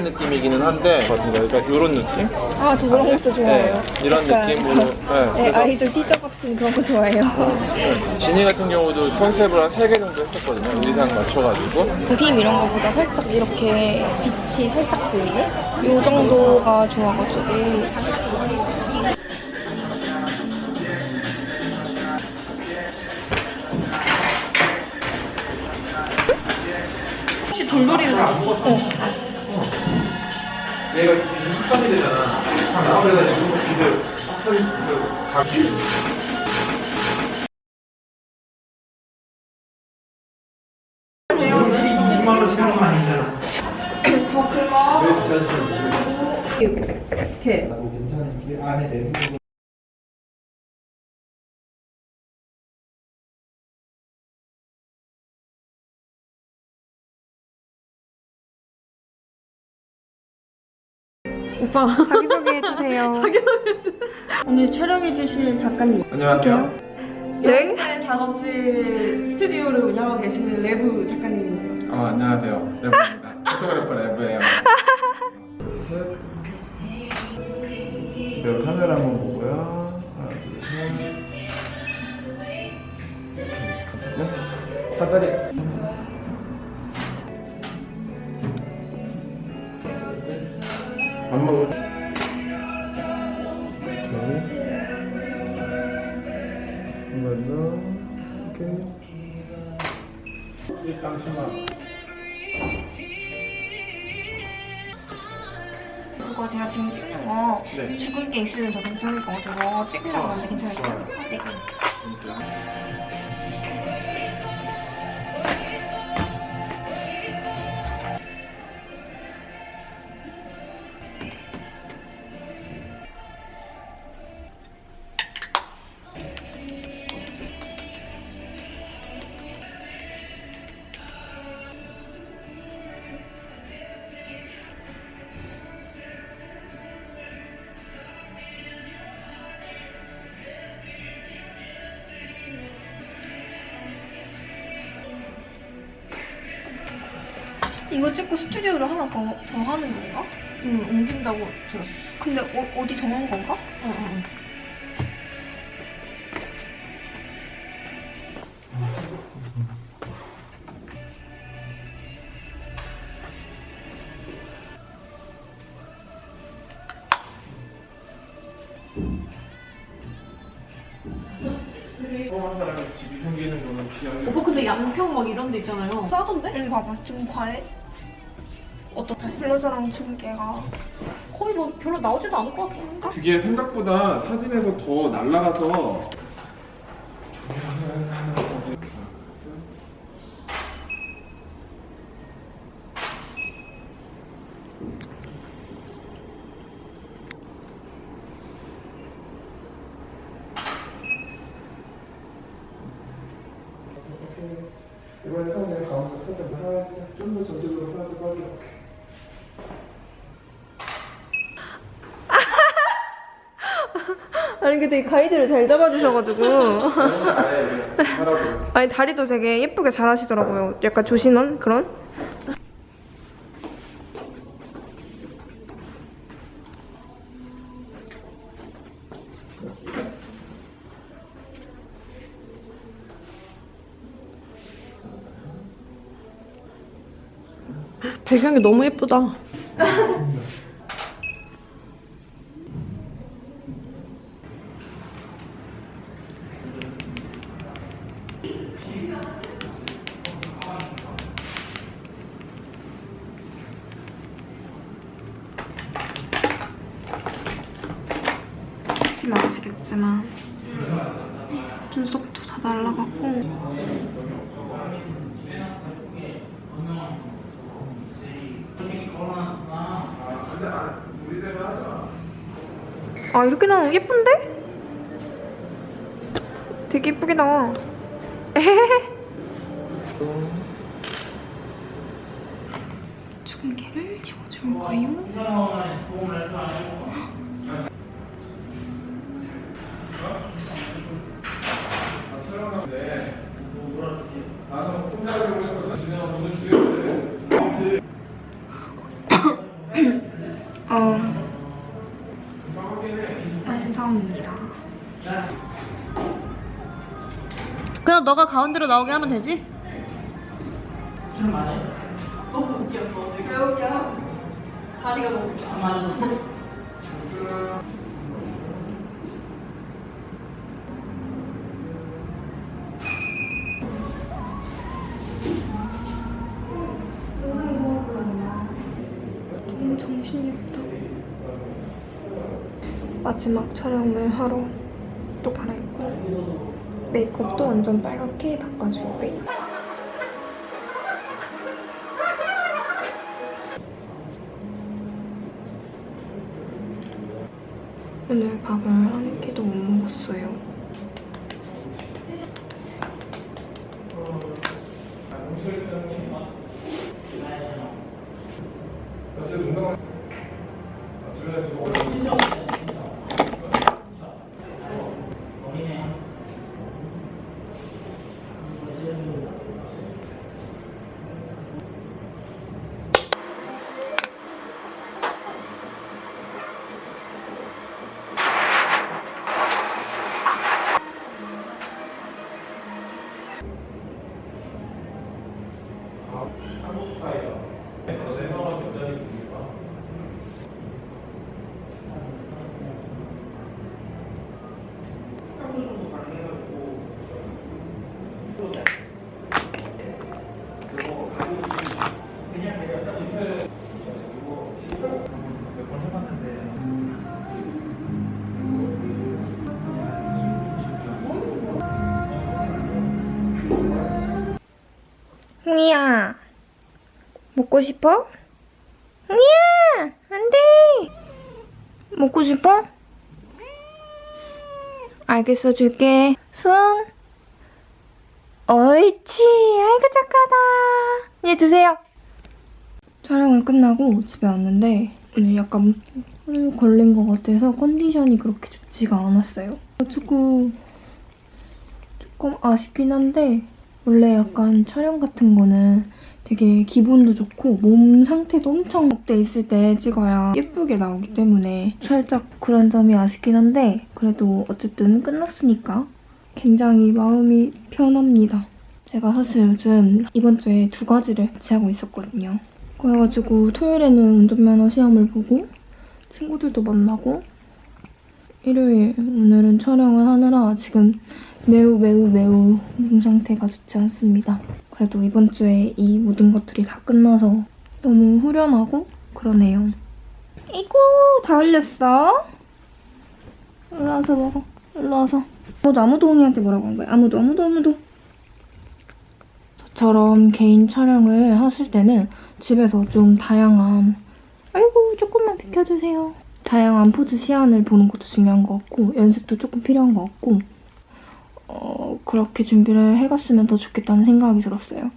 과한 느낌이기는 한데 그러니까 이런 느낌? 아, 저 그런 것도 좋아해요. 네, 이런 느낌으로. 네, 네, 아이돌 티저 같은 그런 거 좋아해요. 네, 지니 같은 경우도 컨셉을 한세개 정도 했었거든요. 의상 맞춰가지고. 빔 이런 거보다 살짝 이렇게 빛이 살짝 보이게? 요 정도가 좋아가지고. 혹시 돌돌이는 어. 얘가 확산이 되잖아. 그래가지고 이제 오빠 자기소개 해주세요. 오늘 촬영해 주실 작가님 안녕하세요. 네? 여행사의 작업실 스튜디오를 운영하고 계시는 레브 작가님입니다 어, 안녕하세요. 레브입니다. photographer 레브예요. 그리고 카메라 한번 보고요. 하나, 둘, 셋. 네? 사다리. 밥 먹을. 오케이. 한번 더. 오케이. 일단 수만. 그거 제가 지금 찍는 거 네. 죽을 게 있으면 더 괜찮을 것 같아서 찍으려고 하는데 괜찮을까요? 네. 이거 찍고 스튜디오를 하나 더, 더 하는 건가? 응 옮긴다고 들었어 근데 어, 어디 정한 건가? 응응 생기는 거는 기억이 오빠 근데 양평 막 이런 데 있잖아요 싸던데? 여기 봐봐 좀 과해 어떤 블러셔랑 중계가. 거의 뭐 별로 나오지도 않을 것 같긴 한데 그게 생각보다 사진에서 더 날라가서 이번에 성에 가운데 살짝 하나 좀더 전체적으로 하나 더 빠져볼게. 근데 이 가이드를 잘 잡아주셔가지고 하라고. 아니 다리도 되게 예쁘게 잘 하시더라고요 약간 조신한 그런? 배경이 너무 예쁘다 혹시나 아시겠지만 눈썹도 다 날라갔고 아 이렇게 나오면 예쁜데? 되게 예쁘게 나와. 중계를 지워줄 거예요 그러면 너가 가운데로 나오게 하면 되지? 너무 정신이 없다. 마지막 촬영을 하러 또 갈아입고 메이크업도 완전 빨갛게 바꿔줄 거예요. 오늘 밥을 홍이야, 먹고 싶어? 홍이야, 안 돼! 먹고 싶어? 알겠어, 줄게. 손. 옳지, 아이고 착하다. 이제 드세요. 촬영을 끝나고 집에 왔는데 오늘 약간 물 걸린 것 같아서 컨디션이 그렇게 좋지가 않았어요. 그래가지고 조금 아쉽긴 한데 원래 약간 촬영 같은 거는 되게 기분도 좋고 몸 상태도 엄청 업돼 있을 때 찍어야 예쁘게 나오기 때문에 살짝 그런 점이 아쉽긴 한데 그래도 어쨌든 끝났으니까 굉장히 마음이 편합니다. 제가 사실 요즘 이번 주에 두 가지를 같이 하고 있었거든요. 그래가지고 토요일에는 운전면허 시험을 보고 친구들도 만나고 일요일 오늘은 촬영을 하느라 지금 매우 매우 매우 몸 상태가 좋지 않습니다. 그래도 이번 주에 이 모든 것들이 다 끝나서 너무 후련하고 그러네요. 이구 다 흘렸어? 일로 와서 먹어. 일로 와서. 아무도 아무도 홍이한테 뭐라고 한 거야? 아무도 아무도 아무도. 저처럼 개인 촬영을 하실 때는 집에서 좀 다양한 아이고 조금만 비켜주세요. 다양한 포즈 시안을 보는 것도 중요한 것 같고 연습도 조금 필요한 것 같고 어, 그렇게 준비를 해갔으면 더 좋겠다는 생각이 들었어요.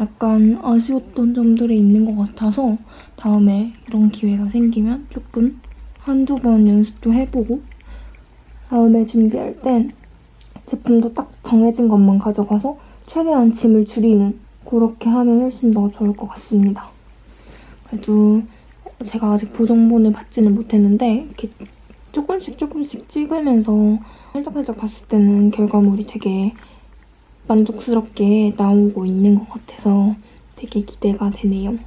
약간 아쉬웠던 점들이 있는 것 같아서 다음에 이런 기회가 생기면 조금 한두 번 연습도 해보고 다음에 준비할 땐 제품도 딱 정해진 것만 가져가서 최대한 짐을 줄이는 그렇게 하면 훨씬 더 좋을 것 같습니다. 그래도 제가 아직 보정본을 받지는 못했는데 이렇게 조금씩 조금씩 찍으면서 살짝살짝 봤을 때는 결과물이 되게 만족스럽게 나오고 있는 것 같아서 되게 기대가 되네요.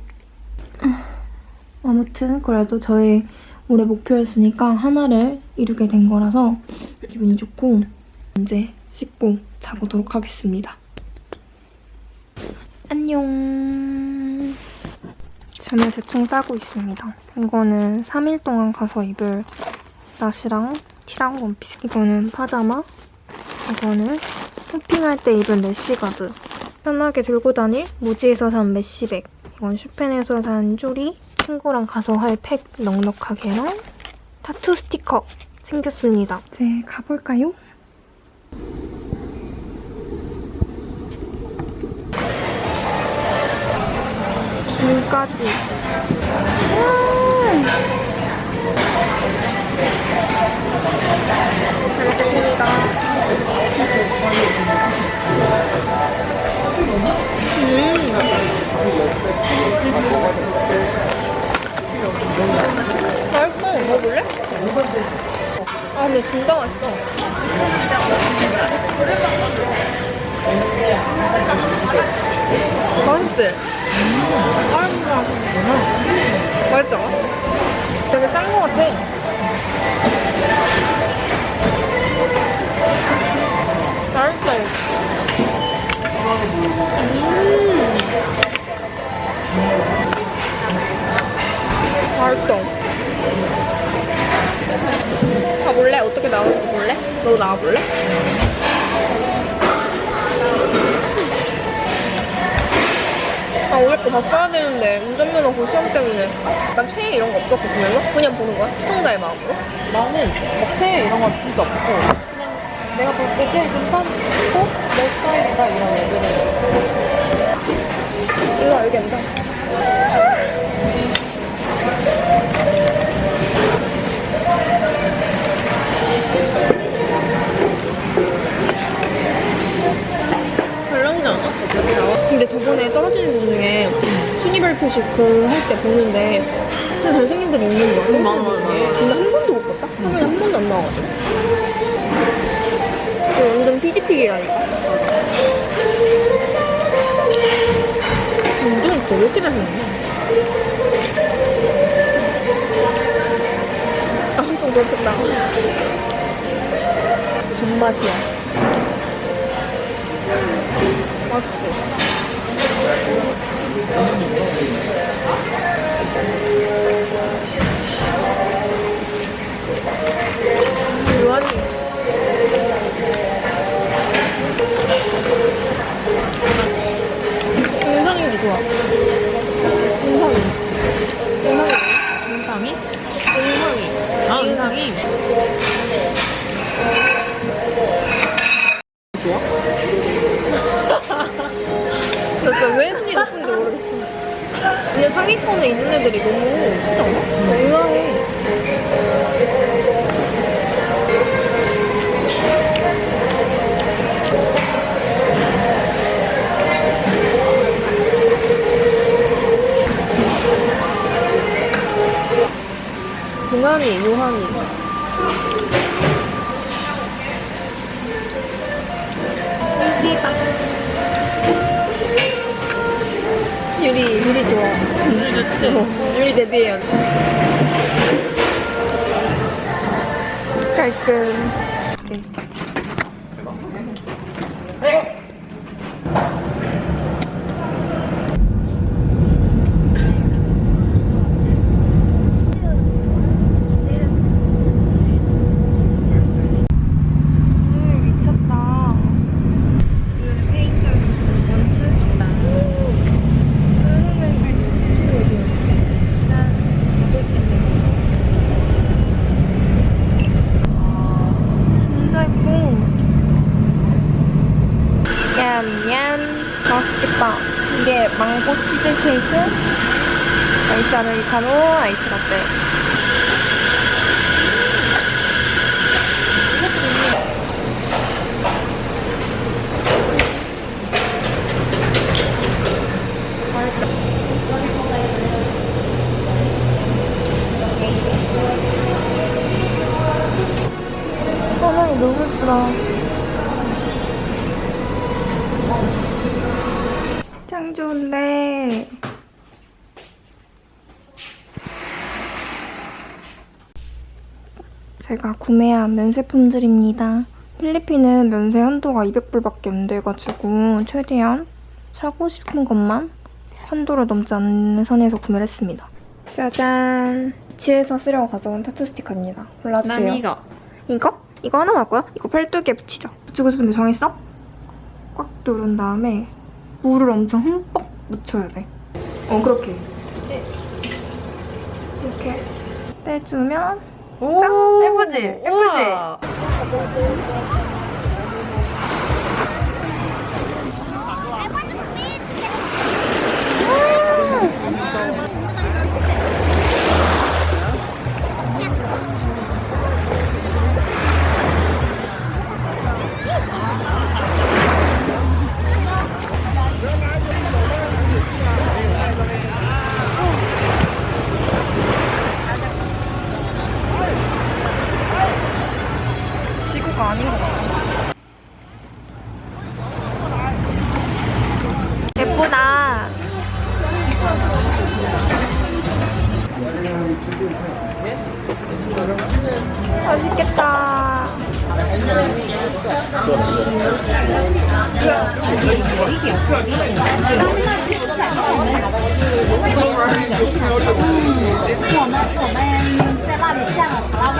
아무튼 그래도 저의 올해 목표였으니까 하나를 이루게 된 거라서 기분이 좋고 이제 씻고 자보도록 하겠습니다. 안녕. 짐을 대충 싸고 있습니다. 이거는 3일 동안 가서 입을 나시랑 티랑 원피스. 이거는 파자마. 이거는 hopping할 때 입을 rash guard. 편하게 들고 다닐 무지에서 산 mesh bag. 이건 슈펜에서 산 쪼리. 친구랑 가서 할 팩 넉넉하게랑 타투 스티커 챙겼습니다. 이제 가볼까요? 김까지. 음. 잘 먹겠습니다. 음. 아, 근데 진짜 맛있어. 맛있지? 아이고, 맛있죠? 되게 싼거 같아. 맛있다. 음. 맛있어. 가볼래? 어떻게 나오는지 볼래? 너 나와볼래? 아 오늘 거다 써야 되는데 운전면허 그 시험 때문에 약간 최애 이런 거 없었거든요? 그냥 보는 거야? 시청자의 마음으로? 나는 막 체에 이런 건 진짜 없고 그냥 내가 볼 때 제일 괜찮고 내 스타일이다 이런 애들은 이거 여기 앉아 근데 저번에 떨어지는 분 중에 순위별 표시 그할 때 보는데 진짜 잘생긴 들이 있는 거야. 응, 맞아, 맞아. 근데 한 번도 못 봤다? 화면에 한 번도 안 나와가지고. 완전 피지픽이라니까. 운동 왜 이렇게 잘생겼냐? 아, 엄청 그렇겠다. 존맛이야 인상이? 인상이 아 인상이? 상위권에 있는 애들이 너무 진짜 의아 치즈케이크, 아이스 아메리카노, 아이스 라떼. 화면이 너무 예쁘다. 짱 좋은데. 제가 구매한 면세품들입니다. 필리핀은 면세 한도가 200불밖에 안 돼가지고 최대한 사고 싶은 것만 한도를 넘지 않는 선에서 구매를 했습니다. 짜잔! 집에서 쓰려고 가져온 타투 스티커입니다. 골라주세요. 난 이거 이거? 이거 하나 할 거야? 이거 팔뚝에 붙이자. 붙이고 싶은데 정했어? 꽉 누른 다음에 물을 엄청 흠뻑 묻혀야 돼. 어, 그렇게. 그치? 이렇게 떼주면 오 짠! 예쁘지? 예쁘지? 우와. 嗯，我们我们在那里见了好几位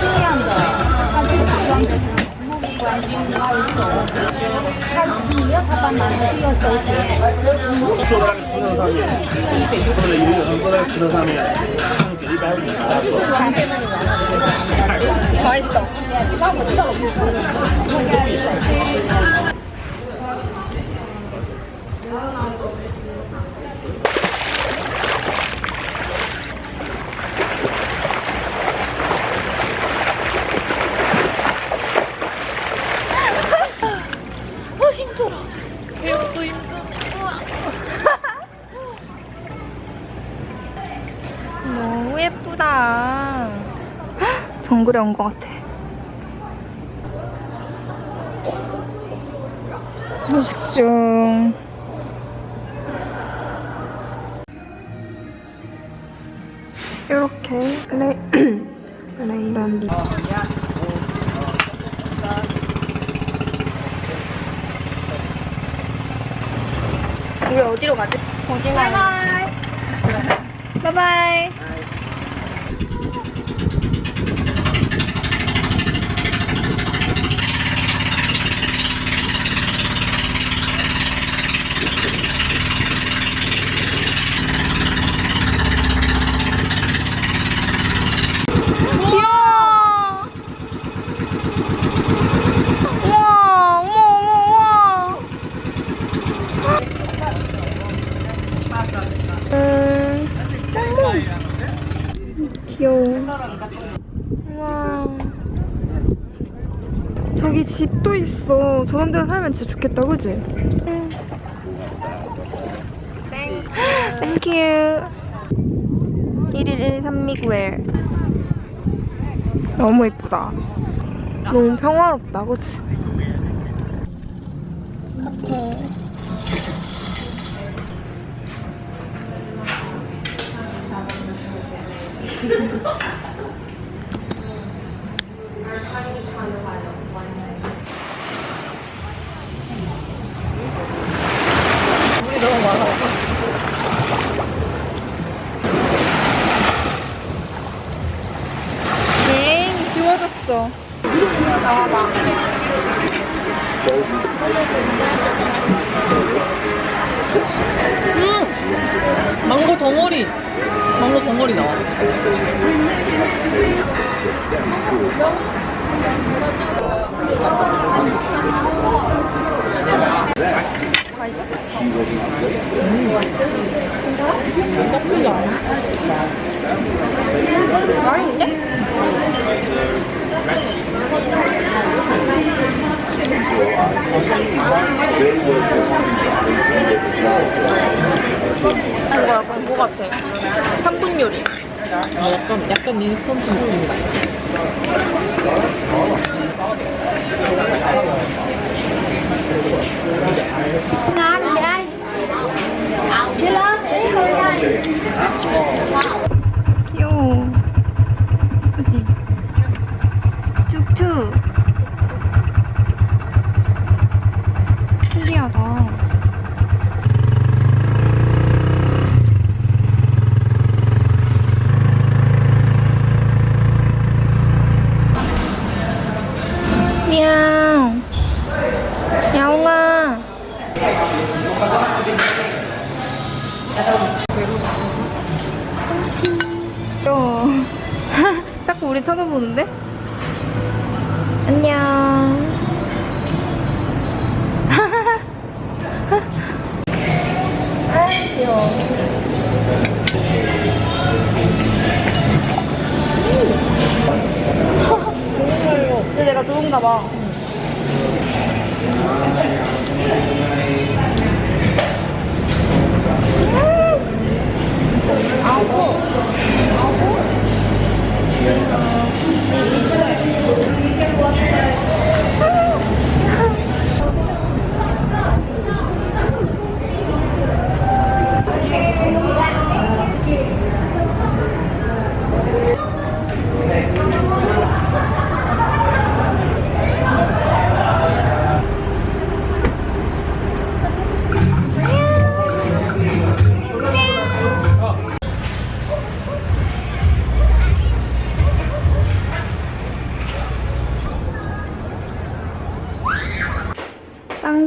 这样的，他就是专的。关心你，要走，他你要他帮忙的，就要收钱。在石头上面，坐在游泳池坐在石头上面，一百五。就是的。不好意思，懂。那我知了。 정글에 온것 같아. 휴식 중. 이렇게 레, 레이런 리. 우리 어디로 가지? 정진아. 바이바이. 바이바이. 귀여워. 우와, 어머, 어머, 우와. 음, 귀여워. 우와. 저기 집도 있 어. 저런 데 살면 진짜 좋겠다, 그지? Thank you. 1일 1삼미구엘. 너무 예쁘다. 너무 평화롭다, 그치? 엥, 지워졌어. 망고 덩어리. 망고 덩어리 나와.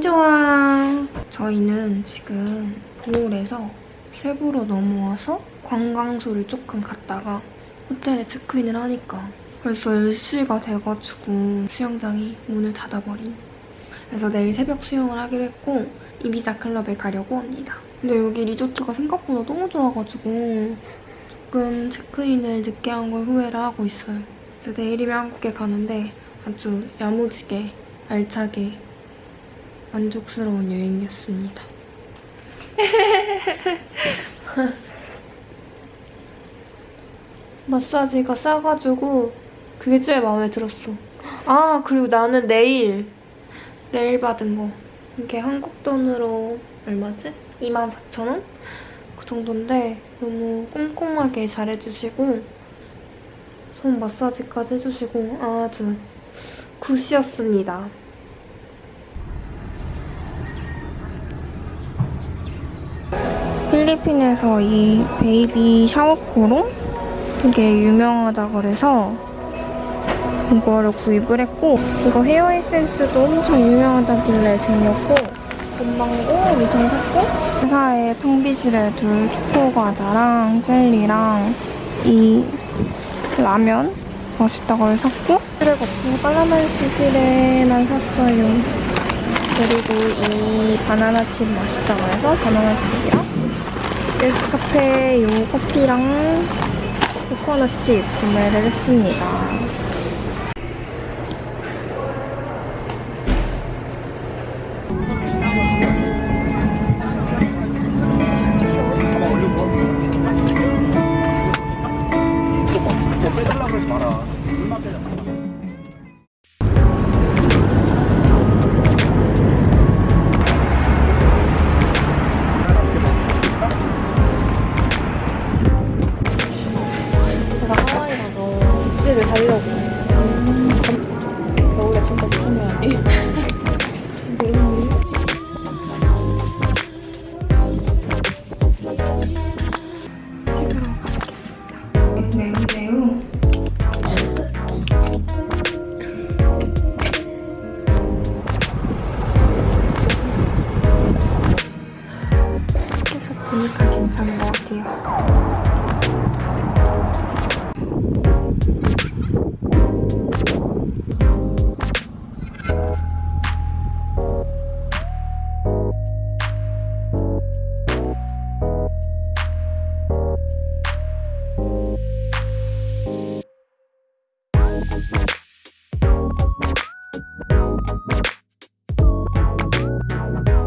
좋아. 저희는 지금 보홀에서 세부로 넘어와서 관광소를 조금 갔다가 호텔에 체크인을 하니까 벌써 10시가 돼가지고 수영장이 문을 닫아버린. 그래서 내일 새벽 수영을 하기로 했고 이비자 클럽에 가려고 합니다. 근데 여기 리조트가 생각보다 너무 좋아가지고 조금 체크인을 늦게 한 걸 후회를 하고 있어요. 이제 내일이면 한국에 가는데 아주 야무지게 알차게 만족스러운 여행이었습니다. 마사지가 싸가지고 그게 제일 마음에 들었어. 아 그리고 나는 내일 내일 받은 거 이게 한국 돈으로 얼마지? 24,000원? 그 정도인데 너무 꼼꼼하게 잘해주시고 손 마사지까지 해주시고 아주 굿이었습니다. 필리핀에서 이 베이비 샤워코로 되게 유명하다 그래서 이거를 구입을 했고 이거 헤어 에센스도 엄청 유명하다길래 재미없고 금방고 엄청 샀고 회사에 텅비실에 둘 초코과자랑 젤리랑 이 라면 맛있다고 해서 샀고 그래 거품 깔라만시기에만 샀어요 그리고 이 바나나 칩 맛있다고 해서 바나나 칩이랑 네스카페 요 커피랑 코코넛 칩 구매를 했습니다.